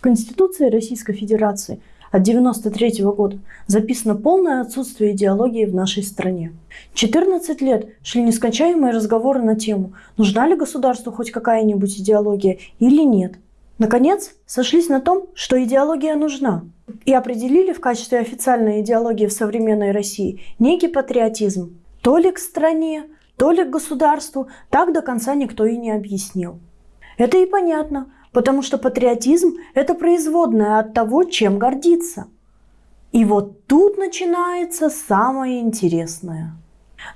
В Конституции Российской Федерации от 1993 года записано полное отсутствие идеологии в нашей стране. 14 лет шли нескончаемые разговоры на тему, нужна ли государству хоть какая-нибудь идеология или нет. Наконец, сошлись на том, что идеология нужна, и определили в качестве официальной идеологии в современной России некий патриотизм. То ли к стране, то ли к государству, так до конца никто и не объяснил. Это и понятно, потому что патриотизм – это производное от того, чем гордиться. И вот тут начинается самое интересное.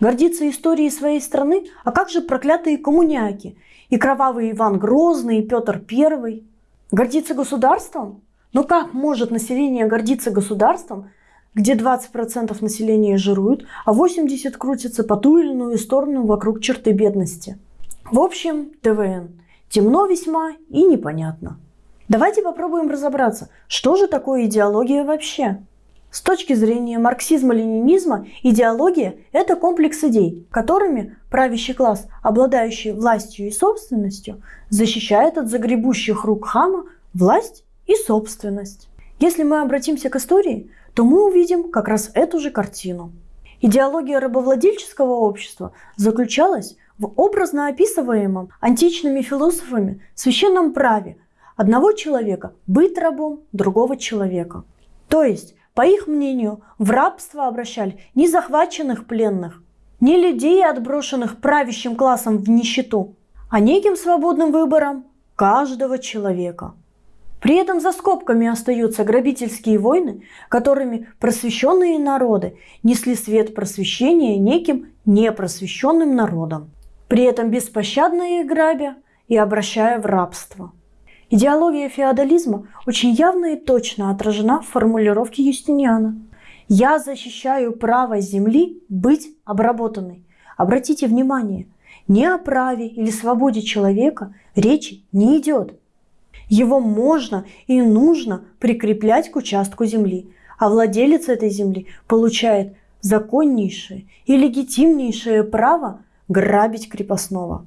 Гордиться историей своей страны, а как же проклятые коммуняки и кровавый Иван Грозный, и Петр Первый? Гордиться государством? Но как может население гордиться государством, где 20% населения жируют, а 80% крутятся по ту или иную сторону вокруг черты бедности? В общем, ТВН. Темно весьма и непонятно. Давайте попробуем разобраться, что же такое идеология вообще? С точки зрения марксизма-ленинизма, идеология – это комплекс идей, которыми правящий класс, обладающий властью и собственностью, защищает от загребущих рук хама власть и собственность. Если мы обратимся к истории, то мы увидим как раз эту же картину. Идеология рабовладельческого общества заключалась в образно описываемом античными философами священном праве одного человека быть рабом другого человека. То есть по их мнению, в рабство обращали не захваченных пленных, не людей, отброшенных правящим классом в нищету, а неким свободным выбором каждого человека. При этом за скобками остаются грабительские войны, которыми просвещенные народы несли свет просвещения неким непросвещенным народам, при этом беспощадно их грабя и обращая в рабство. Идеология феодализма очень явно и точно отражена в формулировке Юстиниана. «Я защищаю право земли быть обработанной». Обратите внимание, ни о праве или свободе человека речи не идет. Его можно и нужно прикреплять к участку земли, а владелец этой земли получает законнейшее и легитимнейшее право грабить крепостного,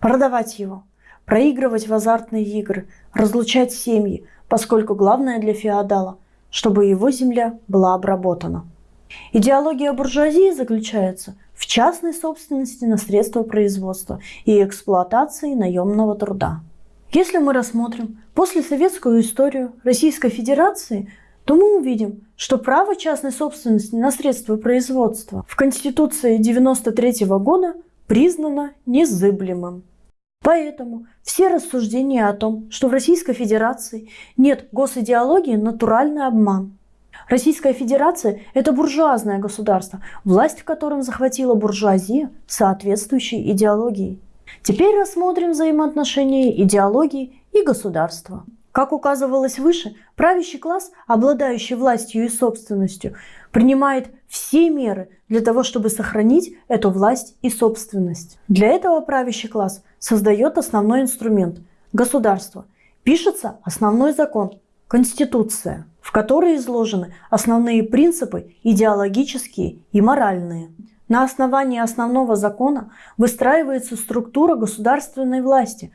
продавать его – проигрывать в азартные игры, разлучать семьи, поскольку главное для феодала, чтобы его земля была обработана. Идеология буржуазии заключается в частной собственности на средства производства и эксплуатации наемного труда. Если мы рассмотрим послесоветскую историю Российской Федерации, то мы увидим, что право частной собственности на средства производства в Конституции 1993 года признано незыблемым. Поэтому все рассуждения о том, что в Российской Федерации нет госидеологии – натуральный обман. Российская Федерация – это буржуазное государство, власть в котором захватила буржуазия соответствующей идеологией. Теперь рассмотрим взаимоотношения идеологии и государства. Как указывалось выше, правящий класс, обладающий властью и собственностью, принимает все меры для того, чтобы сохранить эту власть и собственность. Для этого правящий класс создает основной инструмент – государство. Пишется основной закон – Конституция, в которой изложены основные принципы идеологические и моральные. На основании основного закона выстраивается структура государственной власти,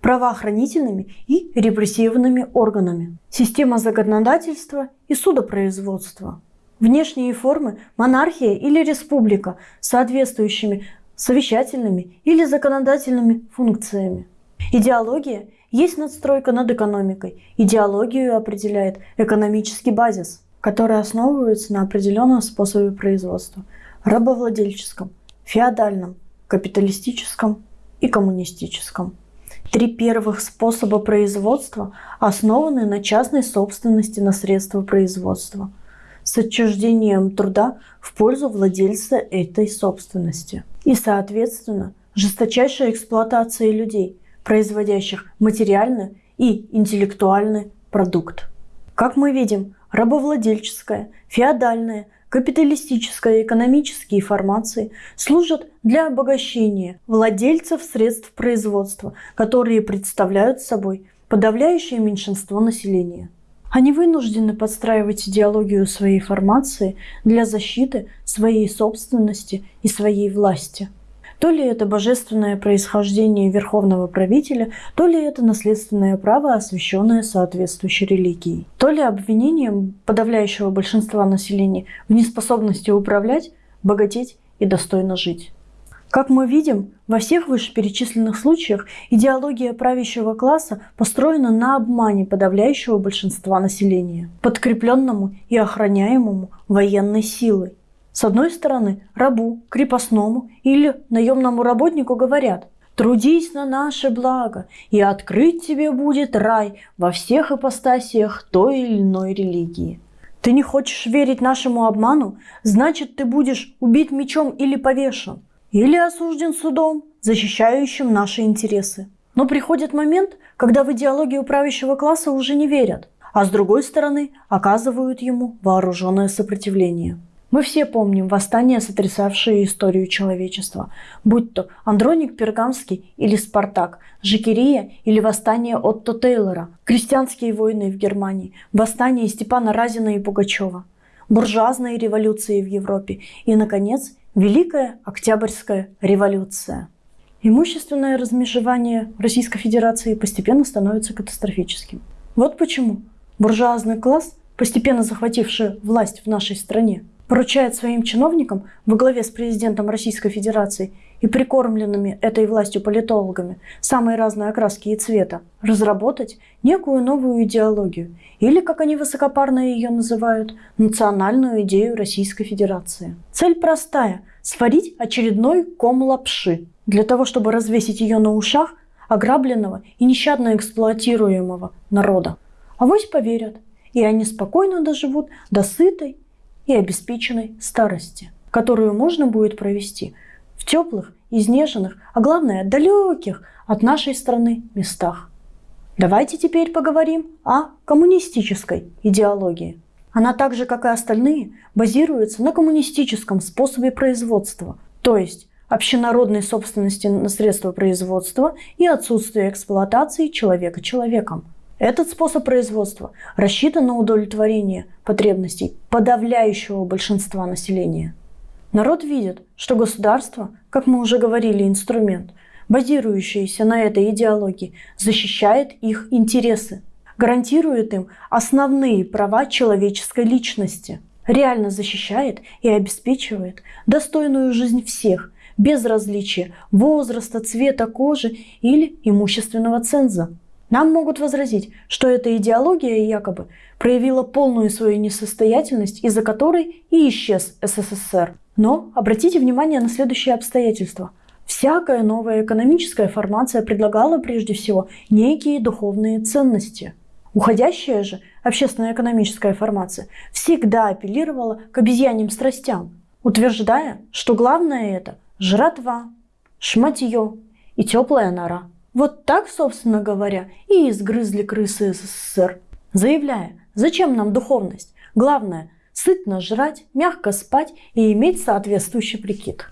правоохранительными и репрессивными органами, система законодательства и судопроизводства. Внешние формы – монархия или республика с соответствующими совещательными или законодательными функциями. Идеология есть надстройка над экономикой. Идеологию определяет экономический базис, который основывается на определенном способе производства – рабовладельческом, феодальном, капиталистическом и коммунистическом. Три первых способа производства основаны на частной собственности на средства производства с отчуждением труда в пользу владельца этой собственности. И, соответственно, жесточайшая эксплуатация людей, производящих материальный и интеллектуальный продукт. Как мы видим, рабовладельческая, феодальная, капиталистическая экономические формации служат для обогащения владельцев средств производства, которые представляют собой подавляющее меньшинство населения. Они вынуждены подстраивать идеологию своей формации для защиты своей собственности и своей власти. То ли это божественное происхождение верховного правителя, то ли это наследственное право, освященное соответствующей религией. То ли обвинением подавляющего большинства населения в неспособности управлять, богатеть и достойно жить. Как мы видим, во всех вышеперечисленных случаях идеология правящего класса построена на обмане подавляющего большинства населения, подкрепленному и охраняемому военной силой. С одной стороны, рабу, крепостному или наемному работнику говорят «Трудись на наше благо, и открыть тебе будет рай во всех ипостасиях той или иной религии». Ты не хочешь верить нашему обману, значит, ты будешь убит мечом или повешен – или осужден судом, защищающим наши интересы. Но приходит момент, когда в идеологию правящего класса уже не верят, а с другой стороны оказывают ему вооруженное сопротивление. Мы все помним восстания, сотрясавшие историю человечества, будь то Андроник Пергамский или Спартак, Жикерия или восстание Отто Тейлора, крестьянские войны в Германии, восстание Степана Разина и Пугачева, буржуазные революции в Европе и, наконец, Великая Октябрьская революция. Имущественное размежевание Российской Федерации постепенно становится катастрофическим. Вот почему буржуазный класс, постепенно захвативший власть в нашей стране, поручает своим чиновникам во главе с президентом Российской Федерации и прикормленными этой властью политологами самые разные окраски и цвета разработать некую новую идеологию или, как они высокопарно ее называют, национальную идею Российской Федерации. Цель простая – сварить очередной ком лапши для того, чтобы развесить ее на ушах ограбленного и нещадно эксплуатируемого народа. А вось поверят, и они спокойно доживут до сытой и обеспеченной старости, которую можно будет провести в теплых, изнеженных, а главное далеких от нашей страны местах. Давайте теперь поговорим о коммунистической идеологии. Она так же, как и остальные, базируется на коммунистическом способе производства, то есть общенародной собственности на средства производства и отсутствие эксплуатации человека человеком. Этот способ производства рассчитан на удовлетворение потребностей подавляющего большинства населения. Народ видит, что государство, как мы уже говорили, инструмент, базирующийся на этой идеологии, защищает их интересы, гарантирует им основные права человеческой личности, реально защищает и обеспечивает достойную жизнь всех, без различия возраста, цвета кожи или имущественного ценза. Нам могут возразить, что эта идеология якобы проявила полную свою несостоятельность, из-за которой и исчез СССР. Но обратите внимание на следующие обстоятельства. Всякая новая экономическая формация предлагала прежде всего некие духовные ценности. Уходящая же общественно-экономическая формация всегда апеллировала к обезьяньим страстям, утверждая, что главное это жратва, шматье и теплая нора. Вот так, собственно говоря, и изгрызли крысы СССР, заявляя, зачем нам духовность? Главное – сытно жрать, мягко спать и иметь соответствующий прикид.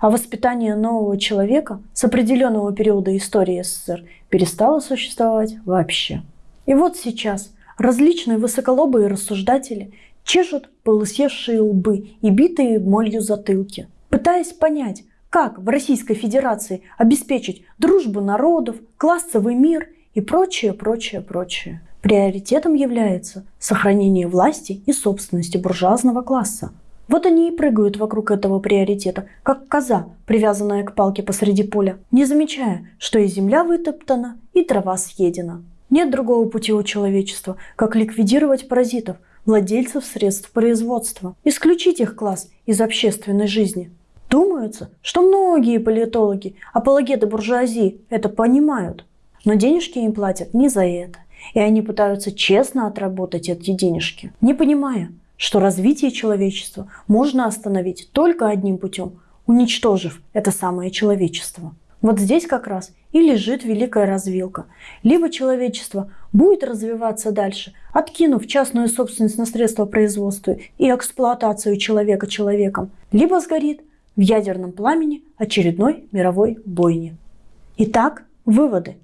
А воспитание нового человека с определенного периода истории СССР перестало существовать вообще. И вот сейчас различные высоколобые рассуждатели чешут полысевшие лбы и битые молью затылки, пытаясь понять, как в Российской Федерации обеспечить дружбу народов, классовый мир и прочее, прочее, прочее. Приоритетом является сохранение власти и собственности буржуазного класса. Вот они и прыгают вокруг этого приоритета, как коза, привязанная к палке посреди поля, не замечая, что и земля вытоптана, и трава съедена. Нет другого пути у человечества, как ликвидировать паразитов, владельцев средств производства, исключить их класс из общественной жизни. Думается, что многие политологи, апологеты буржуазии это понимают. Но денежки им платят не за это. И они пытаются честно отработать эти денежки, не понимая, что развитие человечества можно остановить только одним путем, уничтожив это самое человечество. Вот здесь как раз и лежит великая развилка. Либо человечество будет развиваться дальше, откинув частную собственность на средства производства и эксплуатацию человека человеком, либо сгорит в ядерном пламени очередной мировой бойни. Итак, выводы.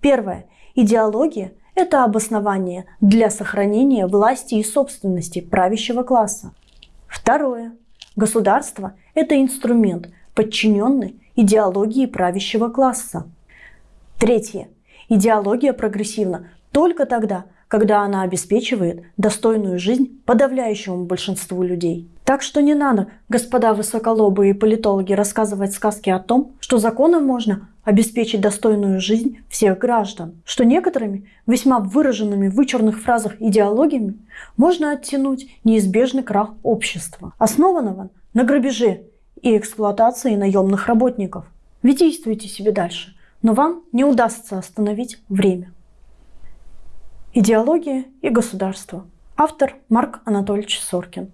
Первое. Идеология – это обоснование для сохранения власти и собственности правящего класса. Второе. Государство – это инструмент, подчиненный идеологии правящего класса. Третье. Идеология прогрессивна только тогда, когда она обеспечивает достойную жизнь подавляющему большинству людей. Так что не надо, господа высоколобые политологи, рассказывать сказки о том, что законом можно обеспечить достойную жизнь всех граждан, что некоторыми весьма выраженными в вычурных фразах идеологиями можно оттянуть неизбежный крах общества, основанного на грабеже и эксплуатации наемных работников. Ведь действуйте себе дальше, но вам не удастся остановить время. Идеология и государство. Автор Марк Анатольевич Соркин.